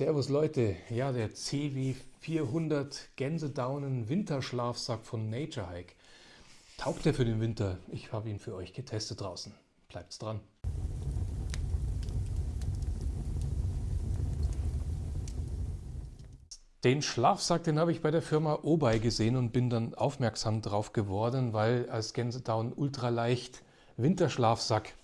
Servus Leute, ja der CW 400 Gänsedaunen Winterschlafsack von Nature Hike. Taugt der für den Winter? Ich habe ihn für euch getestet draußen. Bleibt's dran. Den Schlafsack, den habe ich bei der Firma Obei gesehen und bin dann aufmerksam drauf geworden, weil als Gänsedaun ultraleicht Winterschlafsack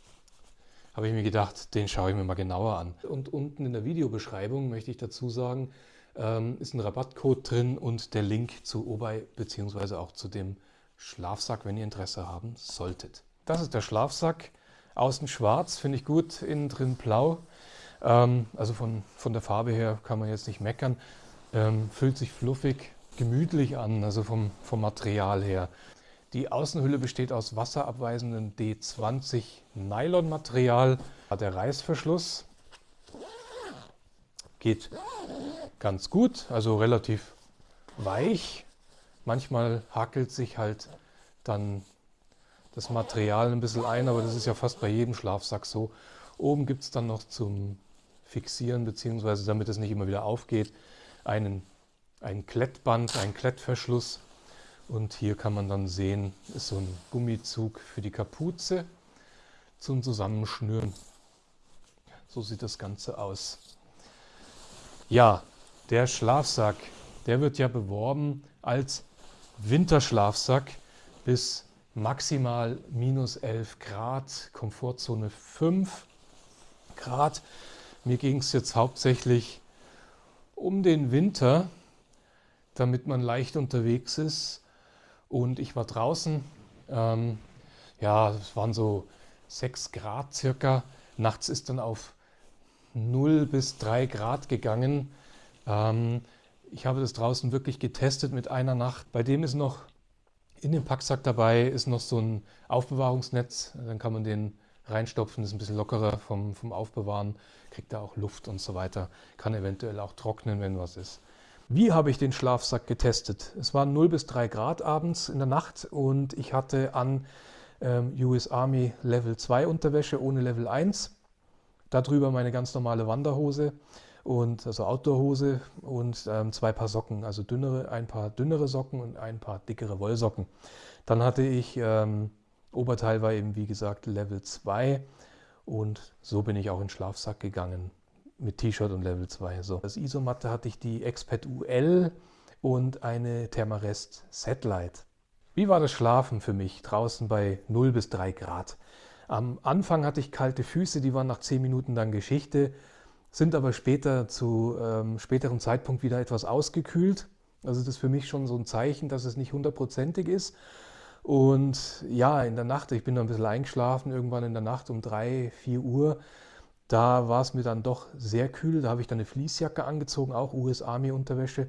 habe ich mir gedacht, den schaue ich mir mal genauer an. Und unten in der Videobeschreibung möchte ich dazu sagen, ähm, ist ein Rabattcode drin und der Link zu Obei bzw. auch zu dem Schlafsack, wenn ihr Interesse haben solltet. Das ist der Schlafsack. Außen schwarz, finde ich gut, innen drin blau. Ähm, also von, von der Farbe her kann man jetzt nicht meckern. Ähm, fühlt sich fluffig, gemütlich an, also vom, vom Material her. Die Außenhülle besteht aus wasserabweisendem D20 Nylonmaterial. Der Reißverschluss geht ganz gut, also relativ weich. Manchmal hakelt sich halt dann das Material ein bisschen ein, aber das ist ja fast bei jedem Schlafsack so. Oben gibt es dann noch zum Fixieren, beziehungsweise damit es nicht immer wieder aufgeht, einen, ein Klettband, einen Klettverschluss. Und hier kann man dann sehen, ist so ein Gummizug für die Kapuze zum Zusammenschnüren. So sieht das Ganze aus. Ja, der Schlafsack, der wird ja beworben als Winterschlafsack bis maximal minus 11 Grad, Komfortzone 5 Grad. Mir ging es jetzt hauptsächlich um den Winter, damit man leicht unterwegs ist und ich war draußen. Ähm, ja, es waren so 6 Grad circa. Nachts ist dann auf 0 bis 3 Grad gegangen. Ähm, ich habe das draußen wirklich getestet mit einer Nacht. Bei dem ist noch in dem Packsack dabei ist noch so ein Aufbewahrungsnetz. Dann kann man den reinstopfen, ist ein bisschen lockerer vom, vom Aufbewahren, kriegt da auch Luft und so weiter. Kann eventuell auch trocknen, wenn was ist. Wie habe ich den Schlafsack getestet? Es waren 0 bis 3 Grad abends in der Nacht und ich hatte an ähm, US Army Level 2 Unterwäsche ohne Level 1. Darüber meine ganz normale Wanderhose und also Outdoorhose und ähm, zwei Paar Socken, also dünnere, ein paar dünnere Socken und ein paar dickere Wollsocken. Dann hatte ich, ähm, Oberteil war eben wie gesagt Level 2 und so bin ich auch in den Schlafsack gegangen mit T-Shirt und Level 2. So. Als Isomatte hatte ich die Expert UL und eine Thermarest Satellite. Wie war das Schlafen für mich draußen bei 0 bis 3 Grad? Am Anfang hatte ich kalte Füße, die waren nach 10 Minuten dann Geschichte, sind aber später zu ähm, späteren Zeitpunkt wieder etwas ausgekühlt. Also das ist für mich schon so ein Zeichen, dass es nicht hundertprozentig ist. Und ja, in der Nacht, ich bin dann ein bisschen eingeschlafen, irgendwann in der Nacht um 3, 4 Uhr, da war es mir dann doch sehr kühl. Da habe ich dann eine Fließjacke angezogen, auch US Army Unterwäsche.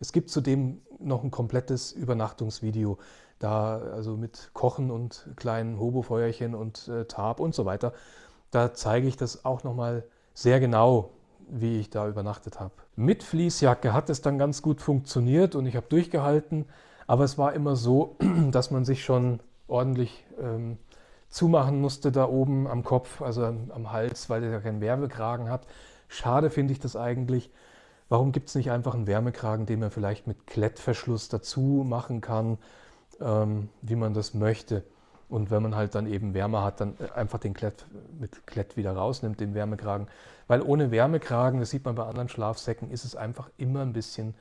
Es gibt zudem noch ein komplettes Übernachtungsvideo, da also mit Kochen und kleinen Hobofeuerchen und äh, Tarp und so weiter. Da zeige ich das auch nochmal sehr genau, wie ich da übernachtet habe. Mit Fließjacke hat es dann ganz gut funktioniert und ich habe durchgehalten, aber es war immer so, dass man sich schon ordentlich ähm, zumachen musste da oben am Kopf, also am, Hals, weil er ja keinen Wärmekragen hat. Schade finde ich das eigentlich. Warum gibt es nicht einfach einen Wärmekragen, den man vielleicht mit Klettverschluss dazu machen kann, ähm, wie man das möchte? Und wenn man halt dann eben Wärme hat, dann einfach den Klett mit Klett wieder rausnimmt, den Wärmekragen. Weil ohne Wärmekragen, das sieht man bei anderen Schlafsäcken, ist es einfach immer ein bisschen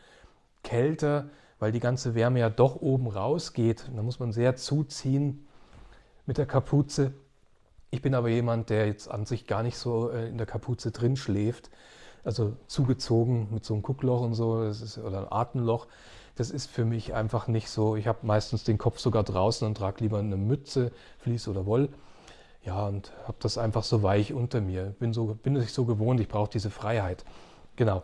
kälter, weil die ganze Wärme ja doch oben rausgeht. Da muss man sehr zuziehen, mit der Kapuze. Ich bin aber jemand, der jetzt an sich gar nicht so äh, in der Kapuze drin schläft. Also zugezogen mit so einem Guckloch und so ist, oder ein Atemloch. Das ist für mich einfach nicht so. Ich habe meistens den Kopf sogar draußen und trage lieber eine Mütze, Vlies oder Woll. Ja, und habe das einfach so weich unter mir. Bin, so, bin ich so gewohnt, ich brauche diese Freiheit. Genau.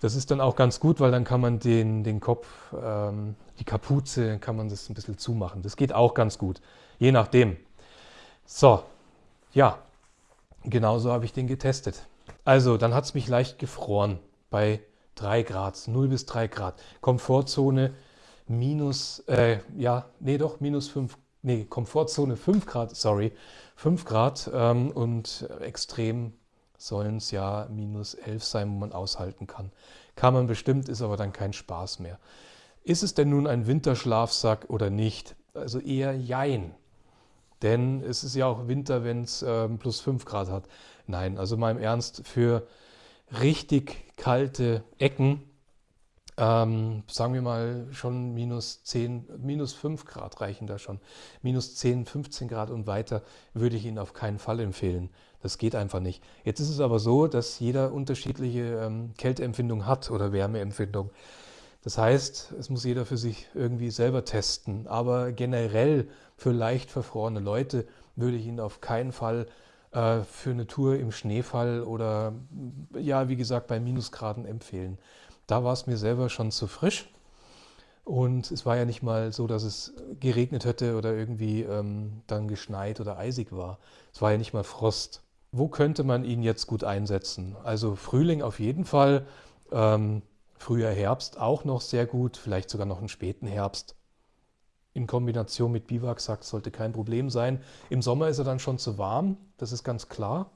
Das ist dann auch ganz gut, weil dann kann man den, den Kopf, ähm, die Kapuze, kann man das ein bisschen zumachen. Das geht auch ganz gut, je nachdem. So, ja, genauso habe ich den getestet. Also, dann hat es mich leicht gefroren bei 3 Grad, 0 bis 3 Grad. Komfortzone minus, äh, ja, nee doch, minus 5, nee, Komfortzone 5 Grad, sorry, 5 Grad ähm, und extrem sollen es ja minus 11 sein, wo man aushalten kann. Kann man bestimmt, ist aber dann kein Spaß mehr. Ist es denn nun ein Winterschlafsack oder nicht? Also eher Jein. Denn es ist ja auch Winter, wenn es äh, plus 5 Grad hat. Nein, also mal im Ernst, für richtig kalte Ecken, ähm, sagen wir mal schon minus 10, minus 5 Grad reichen da schon. Minus 10, 15 Grad und weiter würde ich Ihnen auf keinen Fall empfehlen. Das geht einfach nicht. Jetzt ist es aber so, dass jeder unterschiedliche ähm, Kälteempfindung hat oder Wärmeempfindung. Das heißt, es muss jeder für sich irgendwie selber testen. Aber generell für leicht verfrorene Leute würde ich Ihnen auf keinen Fall äh, für eine Tour im Schneefall oder ja, wie gesagt, bei Minusgraden empfehlen. Da war es mir selber schon zu frisch. Und es war ja nicht mal so, dass es geregnet hätte oder irgendwie ähm, dann geschneit oder eisig war. Es war ja nicht mal Frost. Wo könnte man ihn jetzt gut einsetzen? Also Frühling auf jeden Fall. Ähm, Früher Herbst auch noch sehr gut, vielleicht sogar noch einen späten Herbst. In Kombination mit Biwaksack sollte kein Problem sein. Im Sommer ist er dann schon zu warm, das ist ganz klar.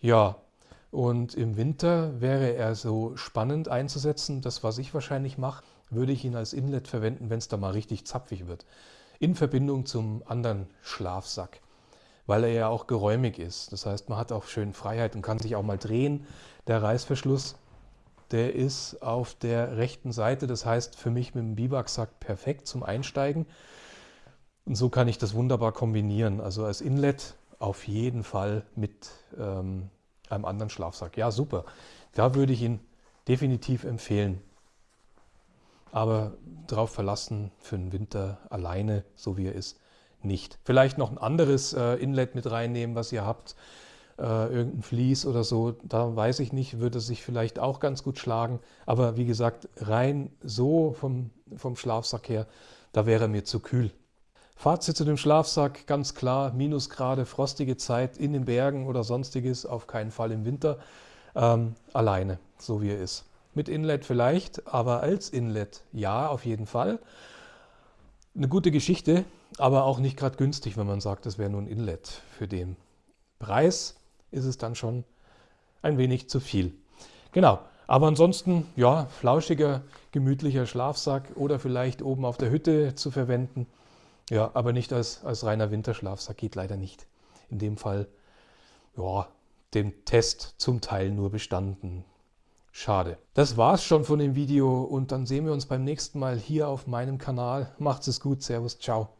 Ja, und im Winter wäre er so spannend einzusetzen. Das, was ich wahrscheinlich mache, würde ich ihn als Inlet verwenden, wenn es da mal richtig zapfig wird. In Verbindung zum anderen Schlafsack, weil er ja auch geräumig ist. Das heißt, man hat auch schön Freiheit und kann sich auch mal drehen. Der Reißverschluss der ist auf der rechten Seite, das heißt für mich mit dem Biwaksack perfekt zum Einsteigen. Und so kann ich das wunderbar kombinieren. Also als Inlet auf jeden Fall mit ähm, einem anderen Schlafsack. Ja, super. Da würde ich ihn definitiv empfehlen. Aber darauf verlassen für den Winter alleine, so wie er ist, nicht. Vielleicht noch ein anderes äh, Inlet mit reinnehmen, was ihr habt äh, irgendein Vlies oder so, da weiß ich nicht, würde sich vielleicht auch ganz gut schlagen. Aber wie gesagt, rein so vom, vom Schlafsack her, da wäre mir zu kühl. Fazit zu dem Schlafsack, ganz klar, Minusgrade, frostige Zeit in den Bergen oder sonstiges, auf keinen Fall im Winter, ähm, alleine, so wie er ist. Mit Inlet vielleicht, aber als Inlet ja, auf jeden Fall. Eine gute Geschichte, aber auch nicht gerade günstig, wenn man sagt, das wäre nur ein Inlet für den Preis ist es dann schon ein wenig zu viel. Genau, aber ansonsten, ja, flauschiger, gemütlicher Schlafsack oder vielleicht oben auf der Hütte zu verwenden. Ja, aber nicht als, als reiner Winterschlafsack, geht leider nicht. In dem Fall, ja, den Test zum Teil nur bestanden. Schade. Das war's schon von dem Video und dann sehen wir uns beim nächsten Mal hier auf meinem Kanal. Macht's es gut, Servus, ciao.